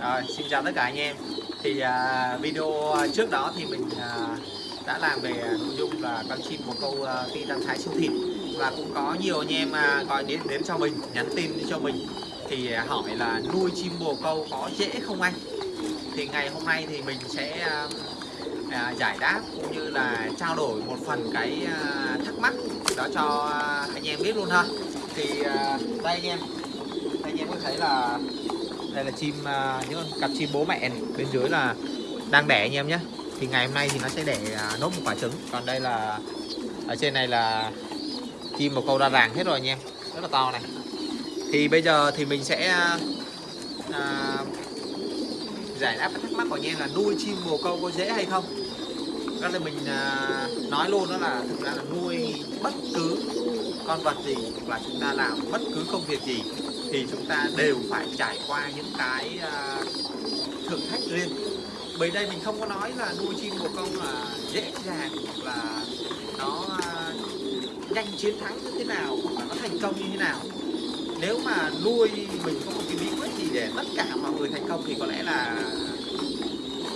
Rồi, xin chào tất cả anh em. Thì à, video trước đó thì mình à, đã làm về nội dung là con chim bồ câu à, titan thái siêu thịt và cũng có nhiều anh em à, gọi đến đến cho mình nhắn tin cho mình. Thì à, hỏi là nuôi chim bồ câu có dễ không anh? Thì ngày hôm nay thì mình sẽ à, à, giải đáp cũng như là trao đổi một phần cái à, thắc mắc đó cho anh em biết luôn ha. Thì à, đây anh em. Đây anh em có thấy là đây là chim à, những cặp chim bố mẹ này. bên dưới là đang đẻ anh em nhé thì ngày hôm nay thì nó sẽ đẻ à, nốt một quả trứng. Còn đây là ở trên này là chim một câu ra ràng hết rồi anh em. Rất là to này. Thì bây giờ thì mình sẽ à, à giải đáp các thắc mắc của anh em là nuôi chim bồ câu có dễ hay không? Đó là mình à, nói luôn đó là thực ra là nuôi bất cứ con vật gì hoặc là chúng ta làm bất cứ công việc gì thì chúng ta đều phải trải qua những cái uh, thử thách riêng. Bởi đây mình không có nói là nuôi chim bồ câu là dễ dàng hoặc là nó uh, nhanh chiến thắng như thế nào hoặc là nó thành công như thế nào. Nếu mà nuôi mình không có cái bí quyết gì để tất cả mọi người thành công thì có lẽ là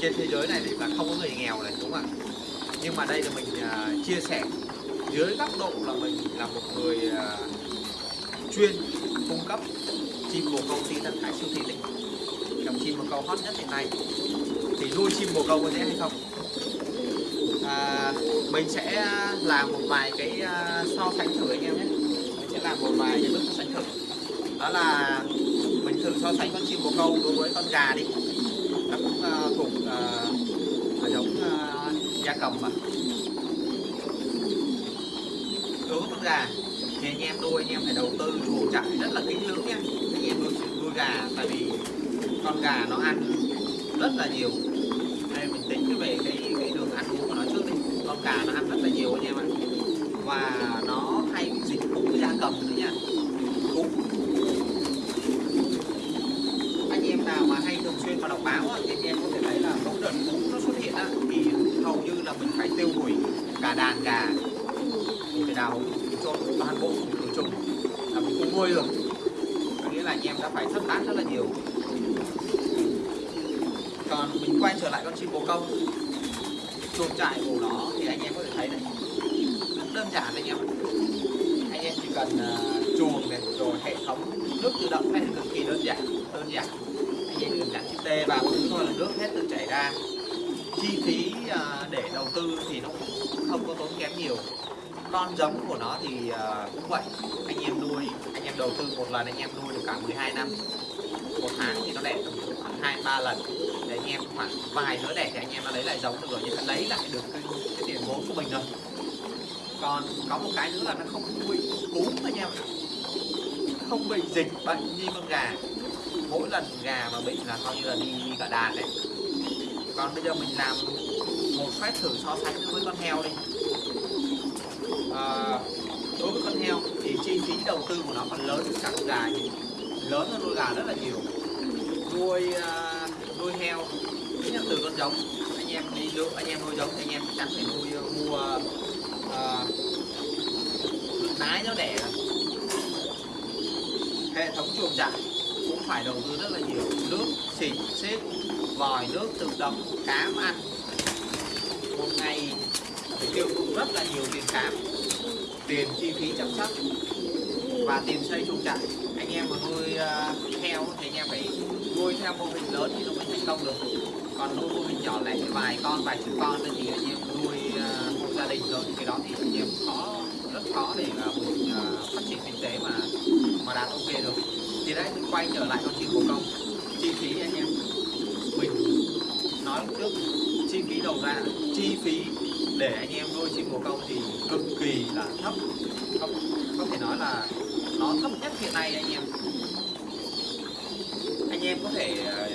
trên thế giới này thì là không có người nghèo này đúng không ạ? Nhưng mà đây là mình uh, chia sẻ. Dưới góc độ là mình là một người uh, chuyên cung cấp chim bồ câu đi tận thái siêu thị đấy. Dòng chim bồ câu hot nhất hiện nay. Thì nuôi chim bồ câu có dễ hay không? À, mình sẽ làm một vài cái à, so sánh thử anh em nhé. Mình sẽ làm một vài cái bước so sánh thử. Đó là mình thử so sánh con chim bồ câu đối với con gà đi. Nó cũng uh, thuộc uh, giống uh, gia cầm mà. Đối với con gà thì anh em nuôi anh em phải đầu tư chuồng trại rất là kỹ lưỡng nha. Anh em nuôi, nuôi gà tại vì con gà nó ăn rất là nhiều. Đây mình tính về cái cái đường ăn uống của nó trước đi. Con gà nó ăn rất là nhiều anh em ạ. Và nó hay bị dịch cúm da cầm nữa nha cúm anh em nào mà hay thường xuyên mà đọc báo á, thì anh em có thể thấy là mỗi đợt cúm nó xuất hiện á, thì hầu như là mình phải tiêu hủy cả đàn gà thì phải đào cho toàn bộ khử trùng là mình không nuôi được có nghĩa là anh em đã phải thất tán rất là nhiều còn mình quay trở lại con chim bồ câu chuồng trại của nó thì anh em có thể thấy này. Rất đơn giản anh em anh em chỉ cần uh, chuồng này rồi hệ thống nước tự động này cực kỳ đơn giản đơn giản. Anh em cần đặt chip tê vào thứ thôi là nước hết tự chảy ra. Chi phí uh, để đầu tư thì nó cũng không có tốn kém nhiều. Con giống của nó thì uh, cũng vậy. Anh em nuôi anh em đầu tư một lần anh em nuôi được cả 12 năm. Một tháng thì nó đẻ khoảng hai ba lần anh em khoảng vài nữa đẻ thì anh em nó lấy lại giống được rồi nhưng mà lấy lại được cái, cái tiền vốn của mình rồi. Còn có một cái nữa là nó không bị cúm anh em không bị dịch bệnh như con gà. Mỗi lần gà mà bị là coi như là đi, đi cả đàn đấy còn bây giờ mình làm một phép thử so sánh với con heo đi. À, đối với con heo thì chi phí đầu tư của nó còn lớn hơn cả con gà lớn hơn nuôi gà rất là nhiều. Nuôi uh, nuôi heo từ con giống anh em đi lựa anh em nuôi giống anh em chắc chắn nuôi ờ, mua uh, nái nó đẻ. Hệ thống chuồng trại cũng phải đầu tư rất là nhiều. Nước xịt xếp vòi nước tự động cám ăn. Một ngày phải tiêu cũng rất là nhiều tiền cám tiền chi phí chăm sóc và tiền xây chuồng trại. Anh em mà nuôi uh, heo thì anh em phải nuôi theo mô hình lớn thì nó mới thành công được. Còn nuôi mô hình nhỏ lẻ vài con vài chục con thì anh em nuôi ờ, uh, một gia đình rồi thì cái đó thì anh em khó rất khó để uh, mình uh, phát triển kinh tế mà mà đạt ok được. Thì đấy mình quay trở lại con chim bồ câu chi phí anh em. Mình nói trước chi phí đầu ra chi phí để anh em nuôi chim bồ câu thì cực kỳ là thấp. Không có thể nói là nó thấp nhất hiện nay anh em. Anh em có thể ờ,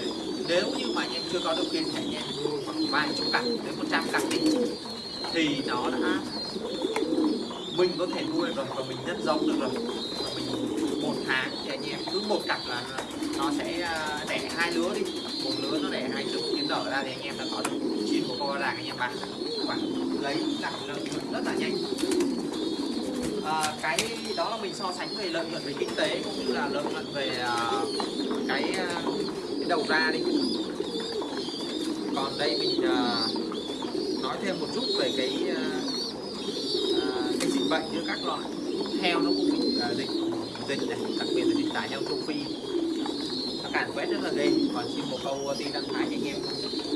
nếu như mà anh em chưa có điều kiện thì anh em khoảng vài chục cặp đến một trăm cặp đi, thì nó đã, mình có thể nuôi rồi và mình nhân giống được rồi. Và mình một tháng thì anh em cứ một cặp là nó sẽ ờ, đẻ hai lứa đi. Một lứa nó đẻ hai chục tiến nở ra thì anh em đã có được chín của con ràng anh em bán. Khoảng lấy lại lợi rất là nhanh à, cái đó là mình so sánh về lợi nhuận về kinh tế cũng như là lợi nhuận về uh, cái, uh, cái đầu ra đi. Còn đây mình uh, nói thêm một chút về cái uh, uh, cái dịch bệnh giữa các loại. Heo nó cũng bị uh, dịch dịch này đặc biệt là dịch tả heo châu phi. Nó càn quét rất là ghê. Còn chim bồ câu ti đăng thái anh em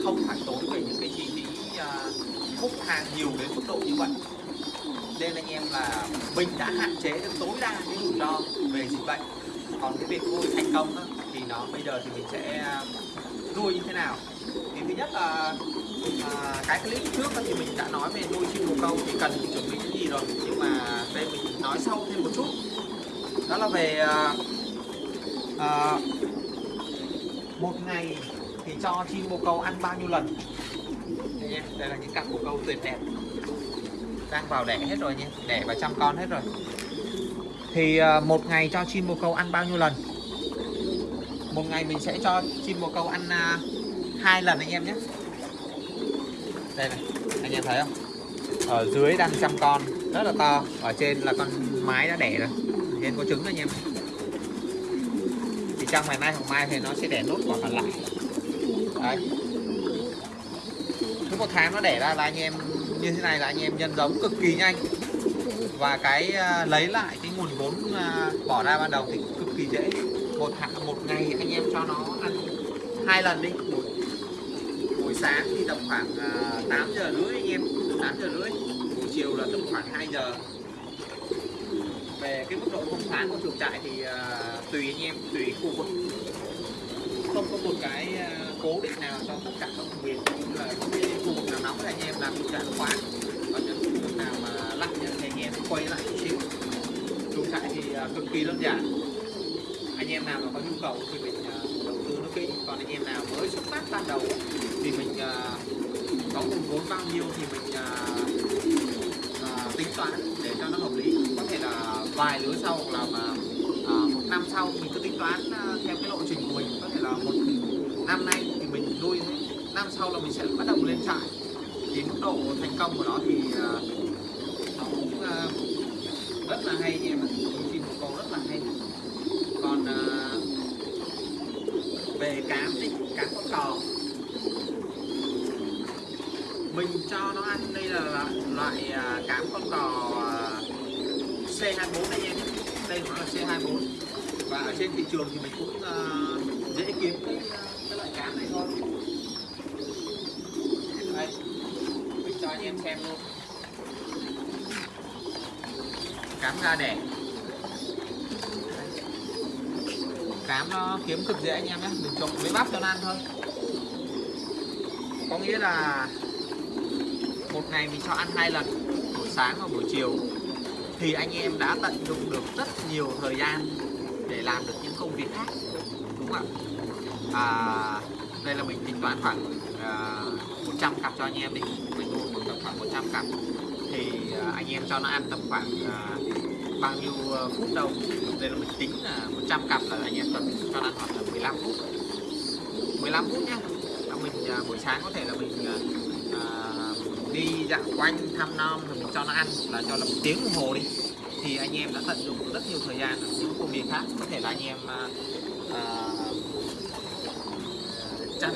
không phải tốn về những cái chi phí uh, hút hàng nhiều đến mức độ như vậy nên anh em là mình đã hạn chế được tối đa cái rủi ro về dịch bệnh. Còn cái việc nuôi thành công đó, thì nó bây giờ thì mình sẽ à, nuôi như thế nào? Thì thứ nhất là à, cái clip trước đó thì mình đã nói về nuôi chim bồ câu thì cần chuẩn bị cái gì rồi? Nhưng mà đây mình nói sâu thêm một chút. Đó là về à, à, một ngày thì cho chim bồ câu ăn bao nhiêu lần? Đây, nha. đây là những cặp bồ câu tuyệt đẹp đang vào đẻ hết rồi nhé, đẻ và chăm con hết rồi. Thì ờ, một ngày cho chim bồ câu ăn bao nhiêu lần? Một ngày mình sẽ cho chim bồ câu ăn à, hai lần anh em nhé. Đây này anh em thấy không? Ở dưới đang chăm con rất là to ở trên là con mái đã đẻ rồi. Trên có trứng anh em thì trong ngày mai hoặc mai thì nó sẽ đẻ nốt quả còn lại. Đấy. Cứ một tháng nó đẻ ra là anh em như thế này là anh em nhân giống cực kỳ nhanh. Và cái ờ, lấy lại cái nguồn vốn ờ, bỏ ra ban đầu thì cực kỳ dễ. Một hạ một ngày anh em cho nó ăn hai lần đi. Buổi, buổi sáng thì tầm khoảng ờ, 8 giờ rưỡi anh em. 8 giờ rưỡi buổi chiều là tầm khoảng 2 giờ. Về cái mức độ công thoáng của chuồng trại thì uh, tùy anh em tùy khu vực không có một cái ờ, cố định nào cho tất cả các vùng miền cũng là cái khu vực nào nóng thì anh em làm chuồng trại khoáng còn những khu vực nào mà lạnh thì anh em quay lại chút xíu chuồng trại thì ờ, cực kỳ đơn giản. Anh em nào mà có nhu cầu thì mình ờ, đầu tư nó kỹ. Còn anh em nào mới xuất phát ban đầu thì mình có nguồn vốn bao nhiêu thì mình uh, uh, tính toán để cho nó hợp lý. Có thể là vài lứa sau hoặc là mà uh, một năm sau mình cứ tính toán uh, theo cái lộ trình của mình có thể là một năm nay thì mình nuôi năm sau là mình sẽ bắt đầu lên trại. Thì mức độ thành công của nó thì à, nó cũng à, rất là hay em ạ chim bồ câu rất là hay. Còn à, về cám đi, cám con cò mình cho nó ăn đây là loại cám con cò C24 đây em đây nó là C24 ở trên thị trường thì mình cũng uh, dễ kiếm cái, à, cái loại cám này thôi. Đây mình cho anh em xem luôn. Cám ra đẻ. Cám nó kiếm cực dễ anh em nhé. Mình trộn với bắp cho nó ăn thôi. Có nghĩa là một ngày mình cho ăn hai lần buổi sáng và buổi chiều. Thì anh em đã tận dụng được rất nhiều thời gian để làm được những công việc khác đúng không ạ? À, đây là mình tính toán khoảng à, 100 cặp cho anh em đi. Mình mua một tầm khoảng 100 cặp. Thì à, anh em cho nó ăn tầm khoảng à, bao nhiêu à, phút đâu. Đây là mình tính là 100 cặp là anh em tầm cho nó ăn khoảng là 15 phút. 15 phút nhé. là mình à, buổi sáng có thể là mình à, à, đi dạo quanh thăm non rồi mình cho nó ăn. Là cho là một tiếng đồng hồ đi thì anh em đã tận dụng rất nhiều thời gian ở những công việc khác. Có thể là anh em à, à chăn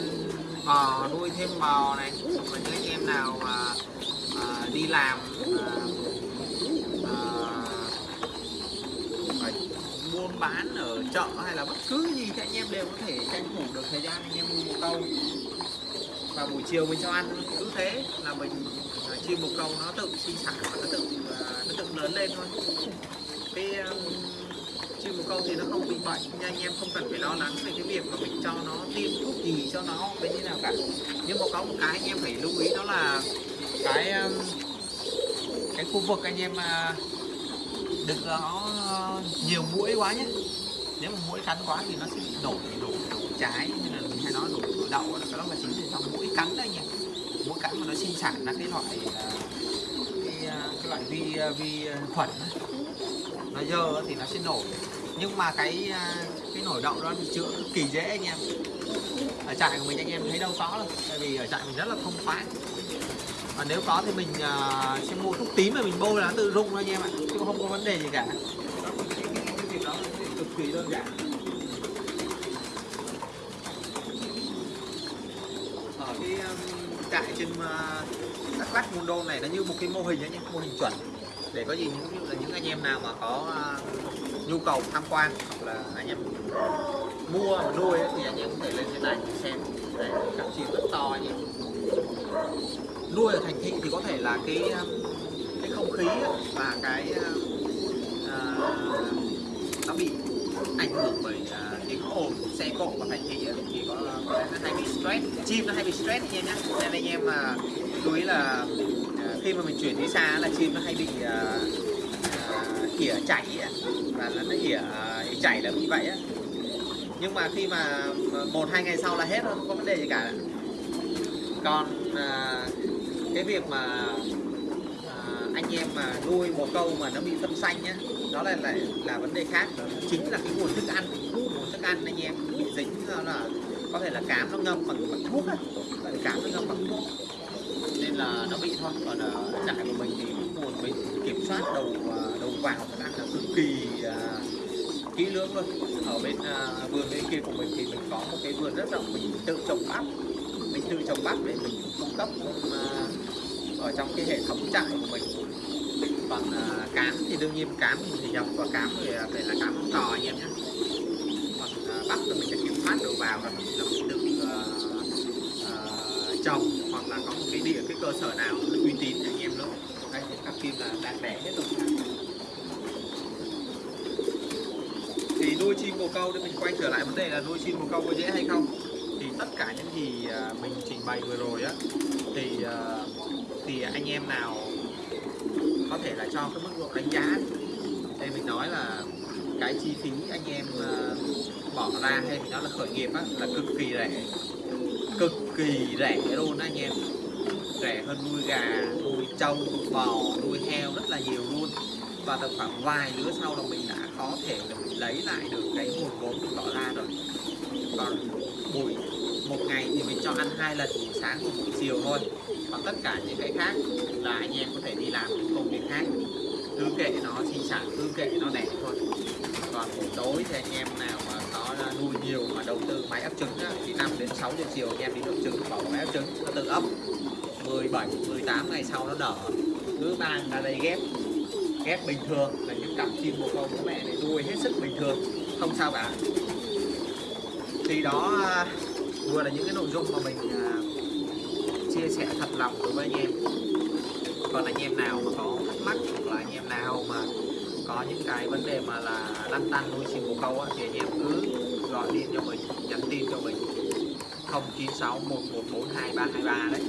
bò nuôi thêm bò này và những anh em nào mà à, đi làm à, à, buôn bán ở chợ hay là bất cứ gì thì anh em đều có thể tranh thủ được thời gian anh em mua một câu và buổi chiều mình cho ăn cứ thế là mình chim bồ câu nó tự sinh sản và nó tự nó tự lớn lên thôi. Cái um, chim bồ câu thì nó không bị bệnh nhưng anh em không cần phải lo lắng về cái việc mà mình cho nó tiêm thuốc gì cho nó với như nào cả. Nhưng mà có một cái anh em phải lưu ý đó là cái um, cái khu vực anh em à, đừng có ờ, nhiều mũi quá nhé nếu mà mũi cắn quá thì nó sẽ bị đổ đổ đổ trái như là mình hay nói đổ đổ đậu đó là chính vì do mũi cắn đấy nhỉ mũi cắn mà nó sinh sản ra cái loại à, cái, à, cái loại vi à, vi khuẩn nó dơ thì nó sẽ nổi nhưng mà cái cái nổi đậu đó thì chữa cực kỳ dễ anh em. Ở trại của mình anh em thấy đâu có đâu tại vì ở trại mình rất là thông thoáng. Và nếu có thì mình uh, sẽ mua thuốc tím mà mình bôi là nó tự rung thôi anh em ạ chứ không có vấn đề gì cả cái, cái, cái việc đó cực kỳ đơn giản. Ở cái um, trại trên uh, Đắk Lắk Mundo này nó như một cái mô hình ấy nhé mô hình chuẩn. Để có gì những là những anh em nào mà có uh, nhu cầu tham quan hoặc là anh em mua mà nuôi ấy, thì anh em có thể lên trên này xem. Để cặp chim rất to nhỉ nuôi ở thành thị thì có thể là cái um, cái không khí và cái um, uh, uh, nó bị được bởi à, uh, tiếng ồn xe cộ và thành thị thì có có nó hay bị stress chim nó hay bị stress nha nhé nên anh em mà chú ý là uh, khi mà mình chuyển đi xa là chim nó hay bị à, uh, uh, ỉa chảy và nó nó ỉa uh, chảy là như vậy á. Nhưng mà khi mà một hai ngày sau là hết không có vấn đề gì cả. Còn cái việc mà anh em mà nuôi một câu mà nó bị phân xanh nhá đó là lại là vấn đề khác. Đó chính là cái nguồn thức ăn nguồn thức ăn anh em bị dính đó là có thể là cám nó ngâm bằng, bằng thuốc á. Cám nó ngâm bằng thuốc nên là nó bị thôi. Còn ở trại của mình thì nguồn mình kiểm soát đầu uh, đầu vào thức ăn là cực kỳ uh, kỹ lưỡng luôn. Ở bên uh, vườn bên kia của mình thì mình có một cái vườn rất rộng mình tự trồng bắp. Mình tự trồng bắp để mình cung cấp uh, ở trong cái hệ thống trại của mình. Còn uh, cám thì đương nhiên cám mình thì nhập và cám thì à, phải là cám không to anh em nhé. Còn uh, bắp thì mình sẽ kiểm soát đầu vào rồi là mình tự uh, uh, trồng hoặc là có một cái địa cái cơ sở nào uy tín anh em nữa. Đây thì các kim là đang đẻ hết rồi. Thì nuôi chim bồ câu thì mình quay trở lại vấn đề là nuôi chim bồ câu có dễ hay không? Thì tất cả những gì mình trình bày vừa rồi á thì uh, thì anh em nào có thể là cho cái mức độ đánh giá đây mình nói là cái chi phí anh em ờ, bỏ ra hay mình nói là khởi nghiệp á, là cực kỳ rẻ. Cực kỳ rẻ luôn anh em. Rẻ hơn nuôi gà, nuôi trâu bò, nuôi heo rất là nhiều luôn. Và tầm khoảng vài lứa sau là mình đã có thể là mình lấy lại được cái nguồn vốn mình bỏ ra rồi. Còn buổi, một ngày thì mình cho ăn hai lần sáng và buổi chiều thôi. Còn tất cả những cái khác là anh em có thể đi làm những công việc khác. Cứ kệ nó sinh sản cứ kệ nó đẻ thôi. Còn buổi tối thì anh em nào mà có nuôi nhiều mà đầu tư máy ấp trứng á, thì 5 đến 6 giờ chiều anh em đi ấp trứng bỏ máy ấp trứng nó tự ấp. 17 18 ngày sau nó nở cứ mang ra đây ghép. Ghép bình thường là những cặp chim bồ câu bố mẹ này nuôi hết sức bình thường. Không sao cả. Thì đó à, vừa là những cái nội dung mà mình à, chia sẻ thật lòng đối với anh em. Còn anh em nào mà có thắc mắc hoặc là anh em nào mà có những cái vấn đề mà là lăn tăn nuôi chim bồ câu á, thì anh em cứ gọi điện cho mình nhắn tin cho mình. 096 114 2323 đấy.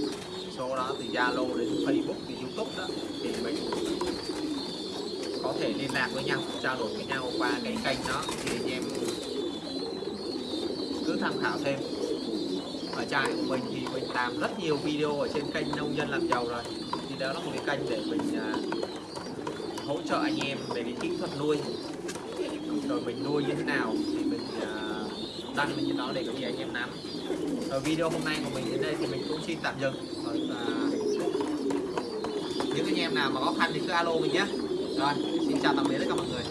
Số đó thì Zalo đến Facebook thì YouTube đó thì mình có thể liên lạc với nhau trao đổi với nhau qua cái kênh đó thì anh em cứ tham khảo thêm ở trại của mình thì mình làm rất nhiều video ở trên kênh nông dân làm giàu rồi. Thì đó là một cái kênh để mình uh, hỗ trợ anh em về cái kỹ thuật nuôi. Rồi mình nuôi như thế nào thì mình uh, đăng lên trên đó để có gì anh em nắm. Rồi video hôm nay của mình đến đây thì mình cũng xin tạm dừng. Rồi, uh, những anh em nào mà khó khăn thì cứ alo mình nhé. Rồi xin chào tạm biệt tất cả mọi người.